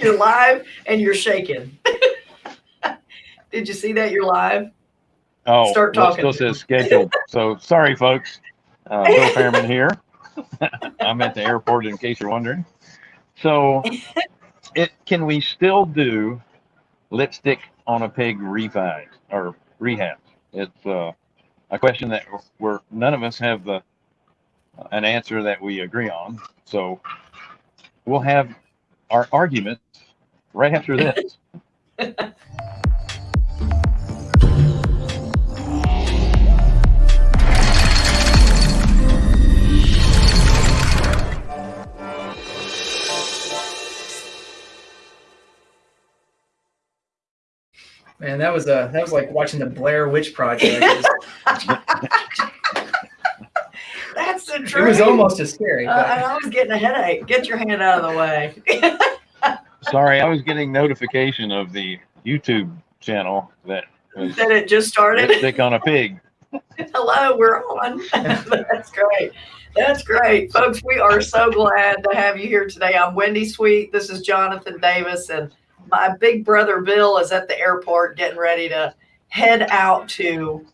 you're live and you're shaking. Did you see that? You're live. Oh, Start talking. Still says scheduled. So sorry, folks. Uh, Bill Fairman here. I'm at the airport in case you're wondering. So it, can we still do lipstick on a pig refi or rehab? It's, uh, a question that we're, none of us have the, an answer that we agree on. So we'll have our argument right after this. Man, that was uh that was like watching the Blair Witch Project. It was, That's the truth. it was almost as scary. Uh, I was getting a headache. Get your hand out of the way. Sorry, I was getting notification of the YouTube channel that was That it just started. lipstick on a pig. Hello, we're on. That's great. That's great. Folks, we are so glad to have you here today. I'm Wendy Sweet. This is Jonathan Davis, and my big brother Bill is at the airport getting ready to head out to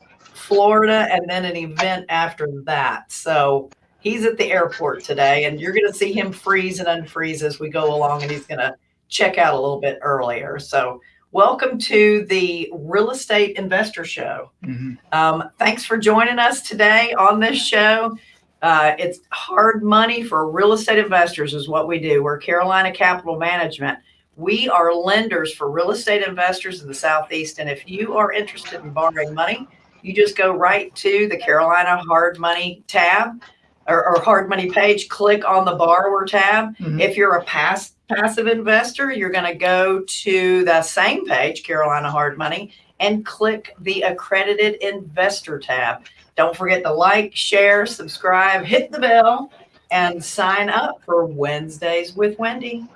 Florida and then an event after that. So he's at the airport today, and you're going to see him freeze and unfreeze as we go along, and he's going to check out a little bit earlier. So, welcome to the Real Estate Investor Show. Mhm. Um, thanks for joining us today on this show. Uh, it's hard money for real estate investors, is what we do. We're Carolina Capital Management. We are lenders for real estate investors in the Southeast. And if you are interested in borrowing money, you just go right to the Carolina Hard Money tab or, or Hard Money page, click on the borrower tab. Mhm. If you're a pass, passive investor, you're going to go to the same page, Carolina Hard Money, and click the accredited investor tab. Don't forget to like, share, subscribe, hit the bell, and sign up for Wednesdays with Wendy.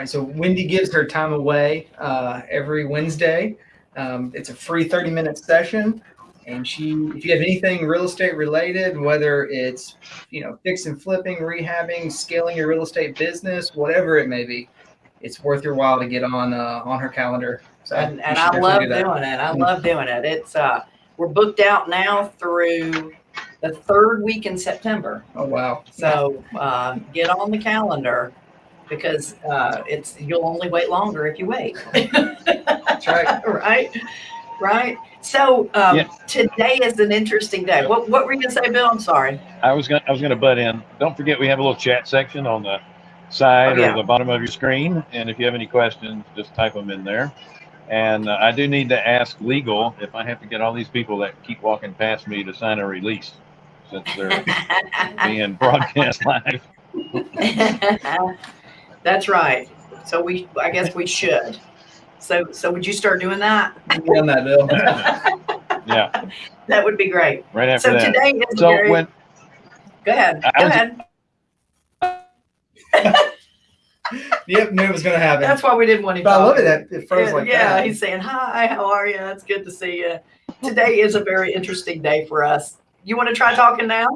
Right, so Wendy gives her time away uh, every Wednesday. Um, it's a free 30 minute session. And she, if you have anything real estate related, whether it's, you know, fix and flipping, rehabbing, scaling your real estate business, whatever it may be, it's worth your while to get on uh, on her calendar. So And, and I love do doing it. I love doing it. It's uh, we're booked out now through the third week in September. Oh wow! So uh, get on the calendar because uh, it's you'll only wait longer if you wait. That's right. right, right. So um, Yeah. today is an interesting day. What what were you gonna say, Bill? I'm sorry. I was gonna I was gonna butt in. Don't forget we have a little chat section on the side Oh, yeah. or the bottom of your screen, and if you have any questions, just type them in there. And uh, I do need to ask legal if I have to get all these people that keep walking past me to sign a release since they're being broadcast live. That's right. So we, I guess we should. So, so would you start doing that? Get on that, Bill. Yeah, That would be great. right after So that. today is So very. when go ahead. I Go was- ahead. yep, knew it was going to happen. That's why we didn't want him. but I love it that it froze Yeah, like yeah, that. he's saying hi. How are you? It's good to see you. Today is a very interesting day for us. You want to try talking now?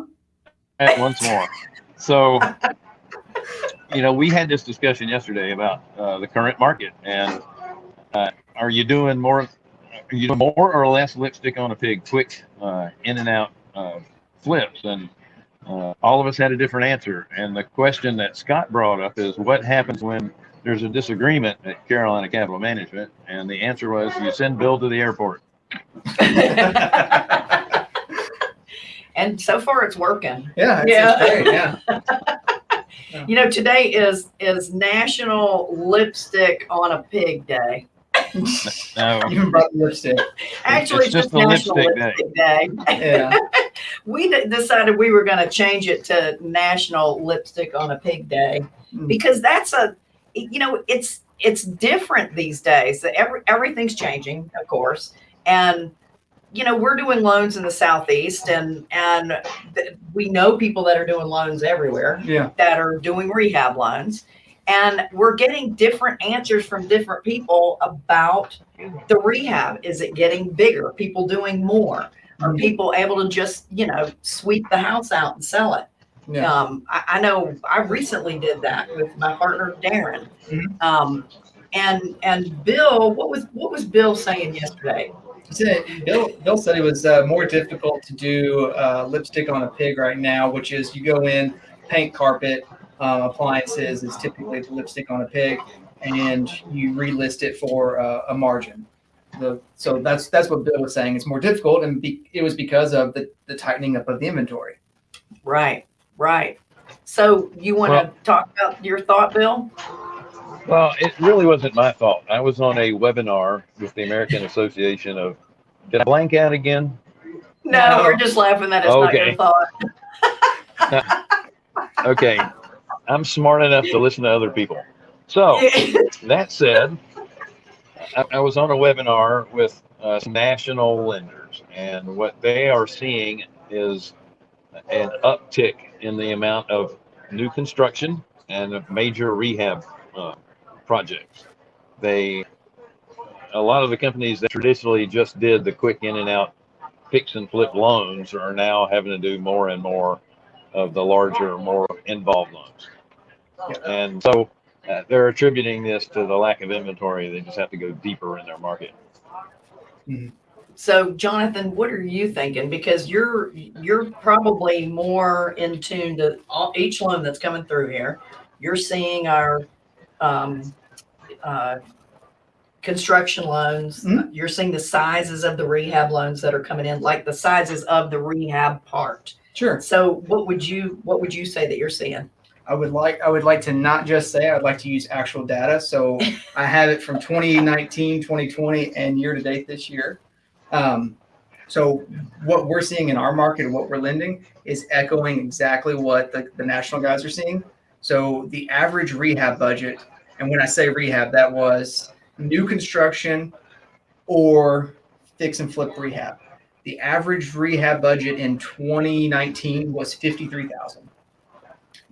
at once more. So, you know, we had this discussion yesterday about uh, the current market, and uh, are you doing more? Are you doing more or less lipstick on a pig? Quick uh, in and out uh, flips, and uh, all of us had a different answer. And the question that Scott brought up is, what happens when there's a disagreement at Carolina Capital Management? And the answer was, you send Bill to the airport. And so far, it's working. yeah, it's, Yeah. it's great. Yeah. You know, today is is National Lipstick on a Pig Day. No, Even brought the lipstick. Actually, It's it's, just just a National lipstick day. Lipstick Day. Yeah. we decided we were going to change it to National Lipstick on a Pig Day Mm. because that's a, you know, it's it's different these days. Every everything's changing, of course, and you know we're doing loans in the southeast, and and we know people that are doing loans everywhere Yeah. that are doing rehab loans. And we're getting different answers from different people about the rehab. Is it getting bigger? People doing more? Are Mhm. people able to just, you know, sweep the house out and sell it? Yeah. Um, I, I know I recently did that with my partner Darren. Mhm. Um, and and Bill, what was what was Bill saying yesterday? He said- Bill, Bill said it was uh, more difficult to do uh, lipstick on a pig right now, which is you go in, paint carpet, um, appliances is typically the lipstick on a pig, and you relist it for uh, a margin. The, so that's that's what Bill was saying. It's more difficult, and be, it was because of the, the tightening up of the inventory. Right, right. So you want to Well- talk about your thought, Bill? Well, it really wasn't my fault. I was on a webinar with the American Association of, did I blank out again? No, No. we're just laughing that it's not your Okay. thought. Okay. I'm smart enough to listen to other people. So that said, I, I was on a webinar with uh, some national lenders, and what they are seeing is an uptick in the amount of new construction and of major rehab uh, projects. They, a lot of the companies that traditionally just did the quick in and out fix and flip loans are now having to do more and more of the larger, more involved loans. And so uh, they're attributing this to the lack of inventory. They just have to go deeper in their market. So Jonathan, what are you thinking? Because you're you're probably more in tune to all, each loan that's coming through here. You're seeing our um, uh, construction loans. Mhm. You're seeing the sizes of the rehab loans that are coming in, like the sizes of the rehab part. Sure. So what would you what would you say that you're seeing? I would like I would like to not just say I'd like to use actual data. So I have it from 2019, 2020, and year to date this year. Um, so what we're seeing in our market and what we're lending is echoing exactly what the, the national guys are seeing. So the average rehab budget, and when I say rehab, that was new construction or fix and flip rehab. The average rehab budget in 2019 was 53,000.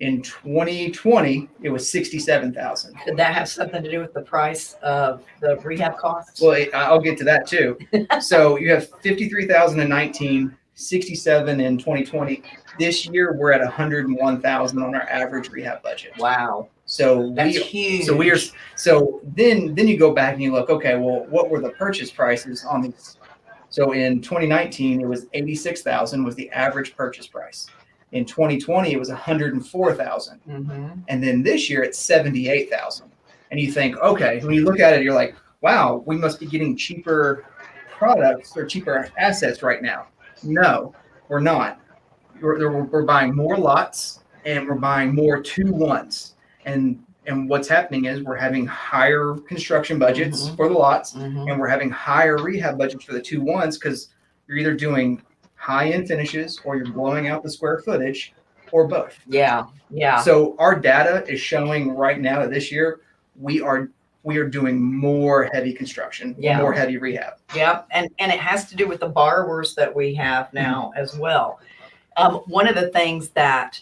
In 2020, it was 67,000. Could that have something to do with the price of the rehab costs? Well, it- I'll get to that too. so you have 53,019, 67 in 2020. This year, we're at 101,000 on our average rehab budget. wow, So that's we huge. so we are so then then you go back and you look okay well what were the purchase prices on these? So in 2019 it was 86,000 was the average purchase price. In 2020 it was 104,000 Mhm. and then this year it's 78,000 and you think okay when you look at it you're like wow we must be getting cheaper products or cheaper assets right now. No we're not. We're, we're buying more lots and we're buying more two ones and and what's happening is we're having higher construction budgets Mhm. for the lots Mhm. and we're having higher rehab budgets for the two ones because you're either doing high end finishes or you're blowing out the square footage or both Yeah, yeah. so our data is showing right now that this year we are we are doing more heavy construction, Yeah. more heavy rehab. Yep, and and it has to do with the borrowers that we have now as well. Um, one of the things that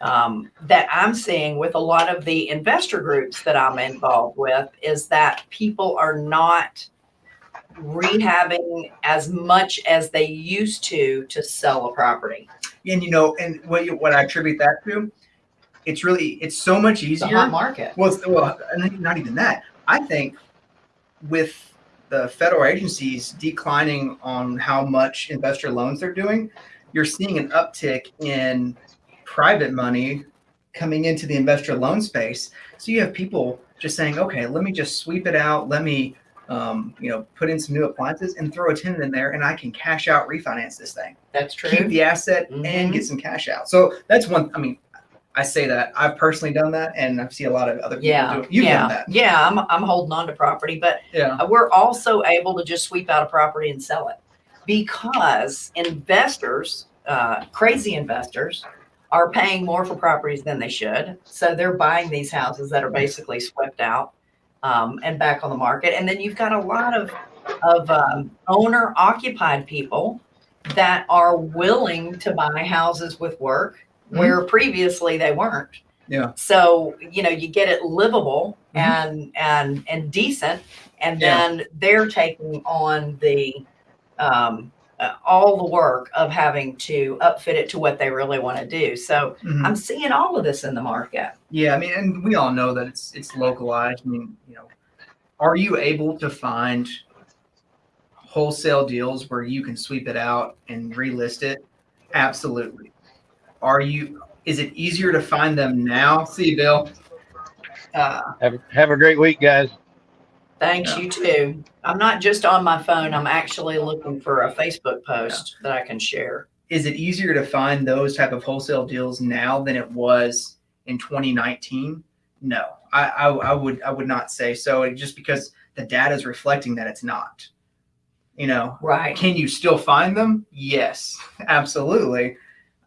um, that I'm seeing with a lot of the investor groups that I'm involved with is that people are not rehabbing as much as they used to to sell a property. And you know, and what you, what I attribute that to, it's really it's so much easier. hot market. Well, well, not even that. I think with the federal agencies declining on how much investor loans they're doing, you're seeing an uptick in private money coming into the investor loan space. So you have people just saying, okay, let me just sweep it out. Let me, um, you know, put in some new appliances and throw a tenant in there, and I can cash out, refinance this thing, That's true. keep the asset, and Mhm. get some cash out. So that's one. I mean, I say that I've personally done that, and I see a lot of other people Yeah, do it. You've yeah, done that. yeah. I'm I'm holding on to property, but Yeah. Uh, we're also able to just sweep out a property and sell it because investors, uh, crazy investors, are paying more for properties than they should. So they're buying these houses that are basically swept out um, and back on the market. And then you've got a lot of of um, owner occupied people that are willing to buy houses with work Mhm. where previously they weren't. Yeah. So, you know, you get it livable Mhm. and, and, and decent. And Yeah. then they're taking on the, um, uh, all the work of having to upfit it to what they really want to do. So Mhm. I'm seeing all of this in the market. Yeah, I mean, and we all know that it's it's localized. I mean, you know, are you able to find wholesale deals where you can sweep it out and relist it? Absolutely. Are you? Is it easier to find them now? See, Bill. Uh, Have, have a great week, guys. Thanks, Yeah. you too. I'm not just on my phone. I'm actually looking for a Facebook post that I can share. is it easier to find those type of wholesale deals now than it was in 2019? No, I, I, I would I would not say so. It- Just because the data is reflecting that it's not. You know, Right. Can you still find them? Yes, absolutely.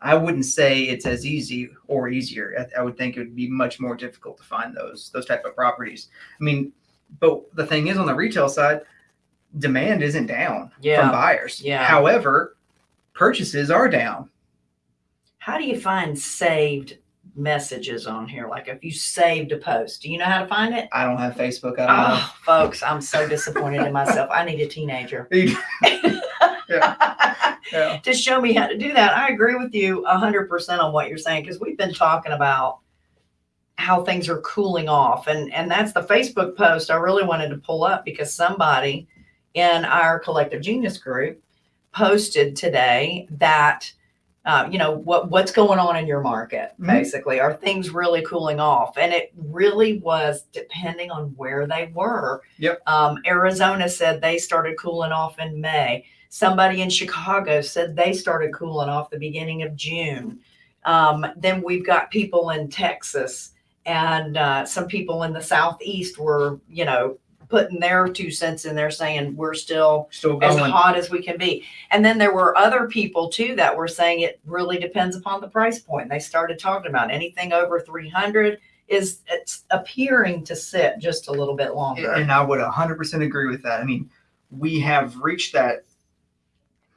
I wouldn't say it's as easy or easier. I, I would think it would be much more difficult to find those those type of properties. I mean, but the thing is on the retail side, demand isn't down from Yeah. buyers. Yeah. However, purchases are down. How do you find saved messages on here? Like if you saved a post, do you know how to find it? I don't have Facebook. I don't oh, know. Oh, folks, I'm so disappointed in myself. I need a teenager. Yeah. to show me how to do that. I agree with you hundred percent on what you're saying because we've been talking about how things are cooling off, and and that's the Facebook post I really wanted to pull up because somebody in our collective genius group posted today that. Uh, you know what what's going on in your market Mhm. basically are things really cooling off and it really was depending on where they were Yep. um, arizona said they started cooling off in may Somebody in Chicago said they started cooling off the beginning of June. Um, then we've got people in Texas and uh, some people in the Southeast were, you know, putting their two cents in there saying we're still Still as hot as we can be. And then there were other people too that were saying it really depends upon the price point. They started talking about anything over 300 is it's appearing to sit just a little bit longer. And I would 100% agree with that. I mean, we have reached that,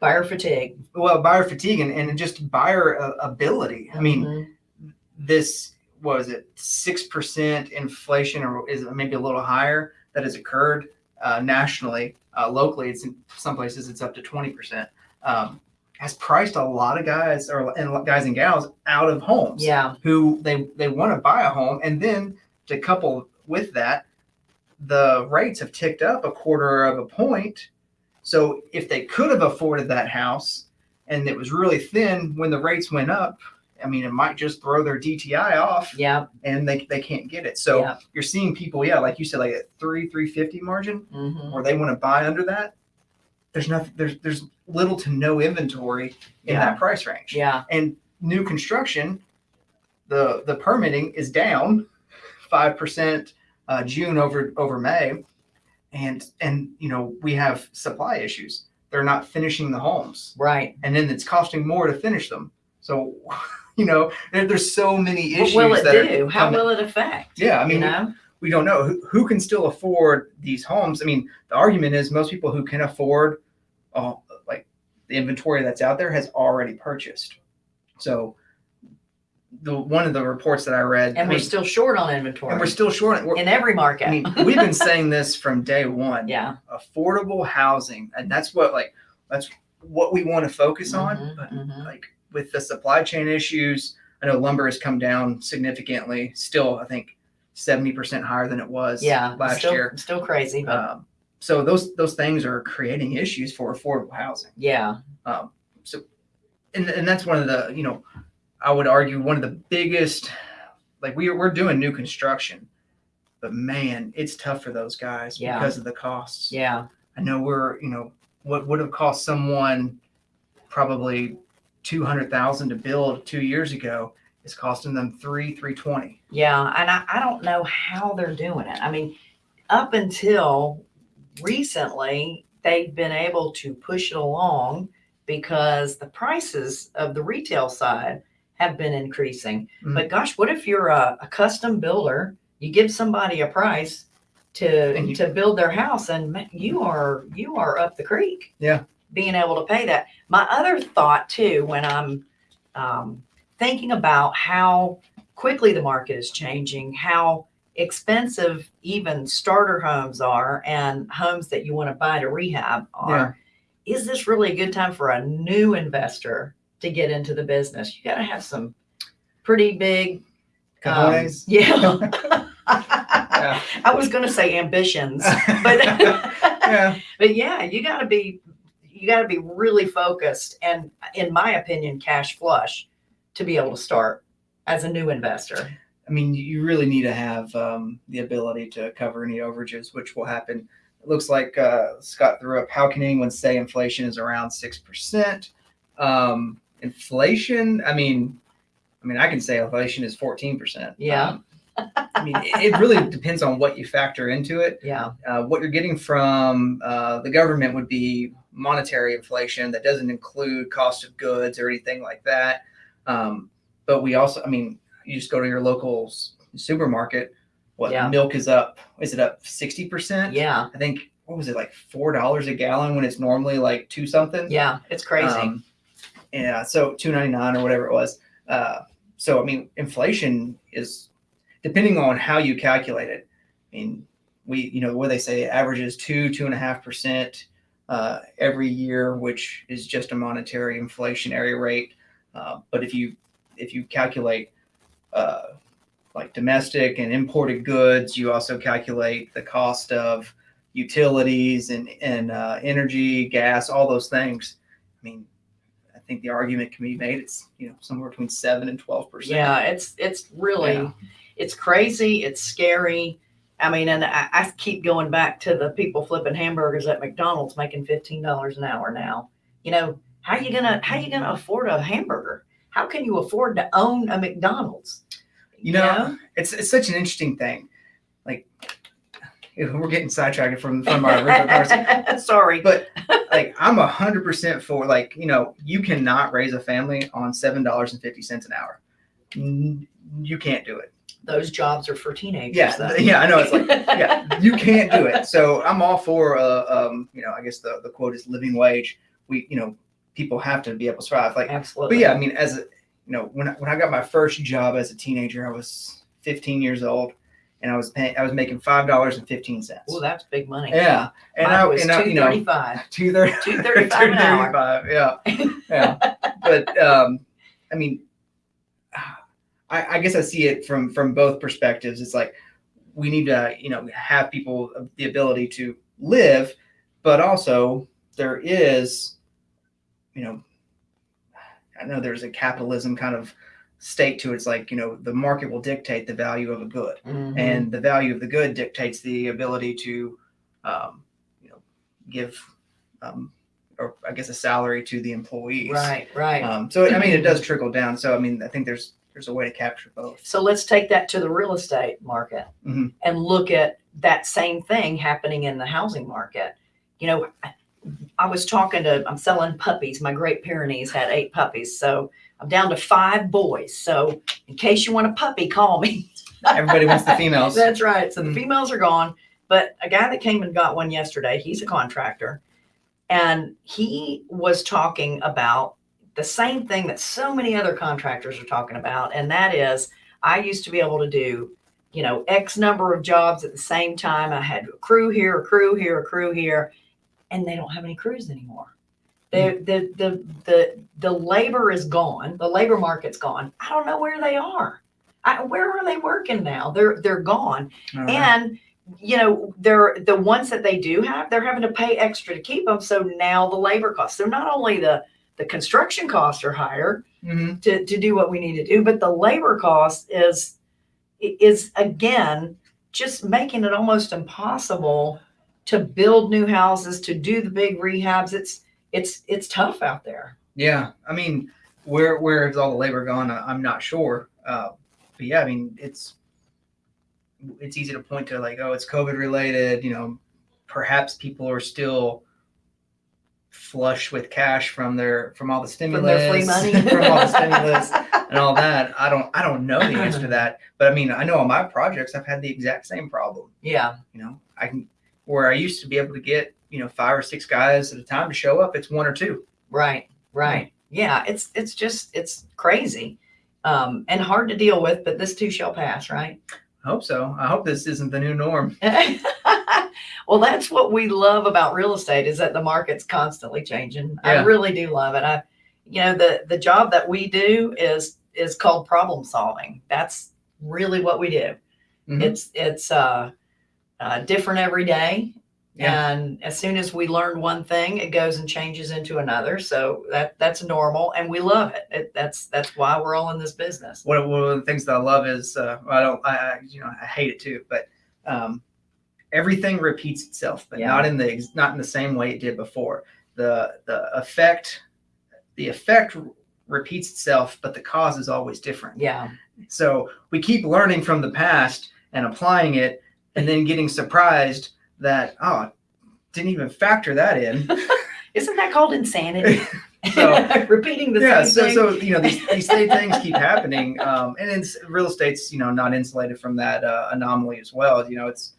Buyer fatigue. well, buyer fatigue and, and just buyer uh, ability. I mean, Mhm. this was it six percent inflation, or is it maybe a little higher that has occurred uh, nationally? Uh, locally, it's in some places it's up to twenty percent. Um, has priced a lot of guys or and guys and gals out of homes yeah. who they they want to buy a home, and then to couple with that, the rates have ticked up a quarter of a point. So if they could have afforded that house and it was really thin when the rates went up, I mean, it might just throw their DTI off Yeah. and they, they can't get it. So Yeah. you're seeing people, yeah, like you said, like at three, 350 margin mhm. where they want to buy under that. There's nothing, there's, there's little to no inventory in Yeah. that price range. Yeah. And new construction, the, the permitting is down 5% uh, June over, over May. And, and, you know, we have supply issues. They're not finishing the homes Right. and then it's costing more to finish them. So, you know, there, there's so many issues. What will it that are do? How coming. will it affect? Yeah, I mean, you we- know? we don't know who, who can still afford these homes. I mean, the argument is most people who can afford, uh, like the inventory that's out there, has already purchased. So, the one of the reports that I read, And we're was- still short on inventory and we're still short. We're, in every market. I mean, we've been saying this from day one. yeah. affordable housing, and that's what like that's what we want to focus on. Mhm, But mhm. like with the supply chain issues, I know lumber has come down significantly. Still, I think seventy percent higher than it was Yeah. last still, year. Still crazy, but Um, so those those things are creating issues for affordable housing. yeah. Um, so, and and that's one of the you know, I would argue one of the biggest. Like we we're doing new construction, but man, it's tough for those guys Yeah. because of the costs. Yeah. I know we're, you know, what would have cost someone probably two hundred thousand to build two years ago is costing them three, three twenty. Yeah. And I, I don't know how they're doing it. I mean, up until recently, they've been able to push it along because the prices of the retail side have been increasing. Mhm. But gosh, what if you're a, a custom builder? You give somebody a price to you- to build their house, and you are you are up the creek. Yeah. Being able to pay that. My other thought too, when I'm um, thinking about how quickly the market is changing, how expensive even starter homes are and homes that you want to buy to rehab are. Is this really a good time for a new investor to get into the business? You got to have some pretty big, um, yeah. Yeah. I was going to say ambitions, but yeah. but yeah, you got to be you got to be really focused and in my opinion cash flush to be able to start as a new investor. I mean, you really need to have um, the ability to cover any overages, which will happen. It looks like uh, Scott threw up. How can anyone say inflation is around six percent? Um, inflation. I mean, I mean, I can say inflation is fourteen percent. Yeah. I mean, it it really depends on what you factor into it. Yeah. Uh, what you're getting from uh, the government would be monetary inflation that doesn't include cost of goods or anything like that. Um, but we also, I mean, you just go to your local supermarket. What Yeah. milk is up? Is it up sixty percent? Yeah. I think what was it like four dollars a gallon when it's normally like two something. Yeah. It's crazy. Um, yeah, so two ninety nine or whatever it was. Uh, so I mean, inflation is depending on how you calculate it. I mean, we you know what they say averages two two and a half percent uh, every year, which is just a monetary inflationary rate. Uh, but if you if you calculate uh, like domestic and imported goods, you also calculate the cost of utilities and and uh, energy, gas, all those things. I mean, I think the argument can be made it's you know somewhere between seven and twelve percent. yeah. It's it's really Yeah. It's crazy. It's scary. I mean, and I, I keep going back to the people flipping hamburgers at McDonald's making fifteen dollars an hour now. You know, how you gonna how you gonna afford a hamburger? How can you afford to own a McDonald's? You know, it's it's such an interesting thing. Like we're getting sidetracked from from our original conversation. Sorry. But like I'm a hundred percent for like you know you cannot raise a family on seven dollars and fifty cents an hour. You can't do it. Those jobs are for teenagers. Yeah, though. yeah, I know. It's like yeah, you can't do it. So I'm all for uh, um you know I guess the the quote is living wage. We you know people have to be able to survive. Like Absolutely. but yeah, I mean, as a, you know, when I, when I got my first job as a teenager, I was 15 years old, and I was paying, I was making five dollars and fifteen cents. Well, that's big money. Yeah, and Mine I was and I, you know, 235. two thirty, 235 an hour. Yeah, yeah. but um, I mean, I, I guess I see it from from both perspectives. It's like we need to, you know, have people the ability to live, but also there is, you know, I know there's a capitalism kind of state to it. It's like, you know, the market will dictate the value of a good, Mhm. and the value of the good dictates the ability to, um, you know, give, um, or I guess a salary to the employees. right, right. Um, so I mean, it does trickle down. So I mean, I think there's there's a way to capture both. So let's take that to the real estate market Mhm. and look at that same thing happening in the housing market. You know, I, was talking to, I'm selling puppies. My Great Pyrenees had eight puppies. So I'm down to five boys. So in case you want a puppy, call me. Everybody wants the females. That's right. So the Mhm. females are gone. But a guy that came and got one yesterday, he's a contractor. And he was talking about the same thing that so many other contractors are talking about. And that is, I used to be able to do, you know, X number of jobs at the same time. I had a crew here, a crew here, a crew here, and they don't have any crews anymore. The, the, the, the, the labor is gone. The labor market's gone. I don't know where they are. I, where are they working now? They're, they're gone Uh, and you know they're the ones that they do have they're having to pay extra to keep them so now the labor costs so not only the the construction costs are higher mhm. to, to do what we need to do but the labor cost is is again just making it almost impossible to build new houses to do the big rehabs it's it's it's tough out there Yeah, I mean, where where has all the labor gone? I'm not sure. Uh, but yeah, I mean, it's it's easy to point to like, oh, it's COVID related. You know, perhaps people are still flush with cash from their from all the from stimulus, their free money from all the stimulus and all that. I don't I don't know the answer to that, but I mean, I know on my projects I've had the exact same problem. yeah You know, I can where I used to be able to get you know five or six guys at a time to show up. It's one or two. Right, right. Yeah, it's it's just it's crazy. um, and hard to deal with, but this too shall pass, right? I hope so. I hope this isn't the new norm. well, that's what we love about real estate is that the market's constantly changing. I really do love it. I, you know, the the job that we do is is called problem solving. That's really what we do. Mhm. It's it's uh, uh, different every day, Yeah. and as soon as we learn one thing, it goes and changes into another. So that that's normal, and we love it. it that's that's why we're all in this business. One of, one of the things that I love is uh, I don't I, I you know I hate it too, but um, everything repeats itself, but Yeah. not in the not in the same way it did before. The the effect the effect repeats itself, but the cause is always different. Yeah, So we keep learning from the past and applying it, and then getting surprised that oh, didn't even factor that in. isn't that called insanity? So- Repeating the yeah, same so thing. so you know these these same things keep happening, um, and it's real estate's you know not insulated from that uh, anomaly as well. You know, it's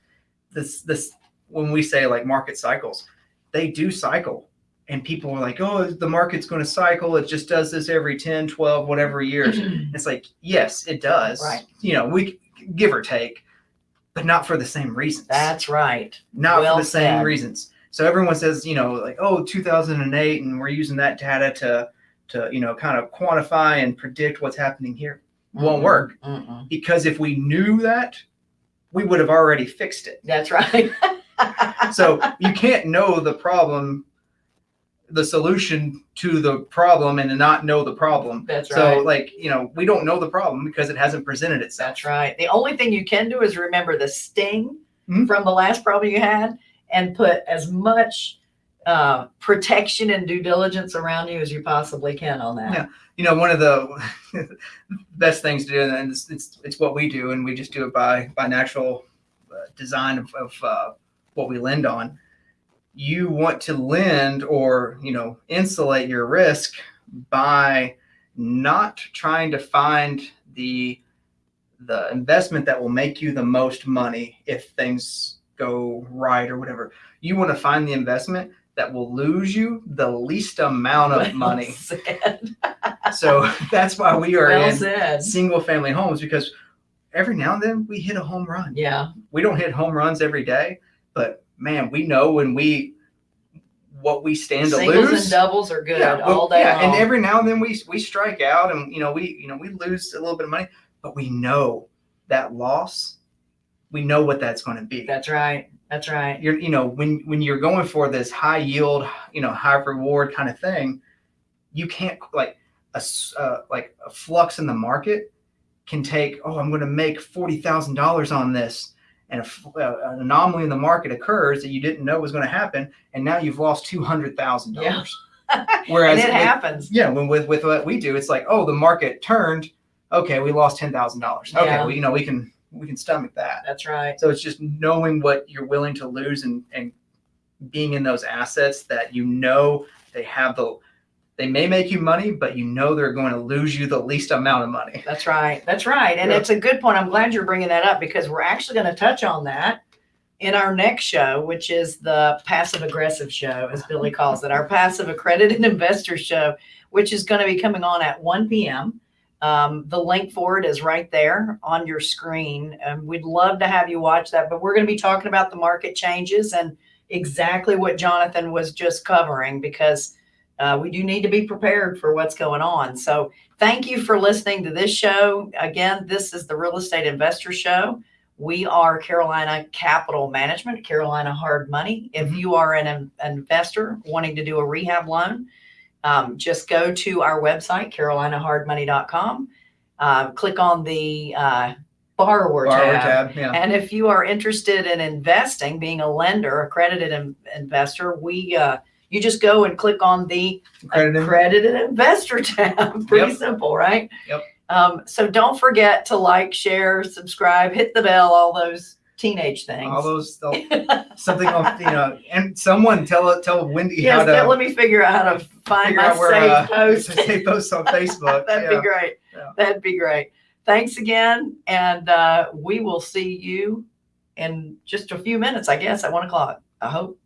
this this when we say like market cycles, they do cycle. And people are like, oh, the market's going to cycle. It just does this every 10, 12, whatever years. It's like, yes, it does. Right. You know, we give or take, but not for the same reasons. That's right. not well for the same said. reasons. So everyone says, you know, like, oh, 2008, and we're using that data to, to, you know, kind of quantify and predict what's happening here. Won't work mm-mm. because if we knew that, we would have already fixed it. That's right. So you can't know the problem, the solution to the problem, and not know the problem. That's right. So, like, you know, we don't know the problem because it hasn't presented itself. That's right. The only thing you can do is remember the sting Mhm. from the last problem you had and put as much uh, protection and due diligence around you as you possibly can on that. Yeah. you know one of the best things to do and it's, it's it's what we do and we just do it by by natural uh, design of, of uh, what we lend on you want to lend or you know insulate your risk by not trying to find the the investment that will make you the most money if things go right or whatever you want to find the investment that will lose you the least amount of Well money so that's why we are well in said. single family homes because every now and then we hit a home run. Yeah. We don't hit home runs every day, but man, we know when we what we stand to lose. Singles and doubles are good well, all day yeah, long. and every now and then we we strike out and you know we you know we lose a little bit of money, but we know that loss. We know what that's going to be. That's right. That's right. you're you know when when you're going for this high yield you know high reward kind of thing you can't like a uh, like a flux in the market can take oh i'm going to make $40000 on this and a uh, an anomaly in the market occurs that you didn't know was going to happen and now you've lost $200000 whereas and it with- happens. yeah when with with what we do it's like oh the market turned okay we lost $10000 okay Yeah. well you know we can we can stomach that That's right. so it's just knowing what you're willing to lose and, and being in those assets that you know they have the they may make you money, but you know they're going to lose you the least amount of money. That's right. That's right. And Yeah. it's a good point. I'm glad you're bringing that up because we're actually going to touch on that in our next show, which is the passive aggressive show, as Billy calls it, our passive accredited investor show, which is going to be coming on at 1 p.m. Um, the link for it is right there on your screen. And we'd love to have you watch that. But we're going to be talking about the market changes and exactly what Jonathan was just covering because uh, we do need to be prepared for what's going on. So, thank you for listening to this show. Again, this is the Real Estate Investor Show. We are Carolina Capital Management, Carolina Hard Money. If Mhm. you are an, an investor wanting to do a rehab loan, um, just go to our website, carolinahardmoney.com. Uh, click on the uh, borrower, Borrower tab. tab, yeah. And if you are interested in investing, being a lender, accredited in- investor, we uh, you just go and click on the Accredited. accredited investor tab. Pretty Yep. simple, right? Yep. Um, so don't forget to like, share, subscribe, hit the bell, all those teenage things. All those something on you know, and someone tell tell Wendy yes, how to let me figure out how to find my where saved uh, post. save posts on Facebook. That'd yeah. be great. Yeah. That'd be great. Thanks again, and uh, we will see you in just a few minutes, I guess, at one o'clock. I hope.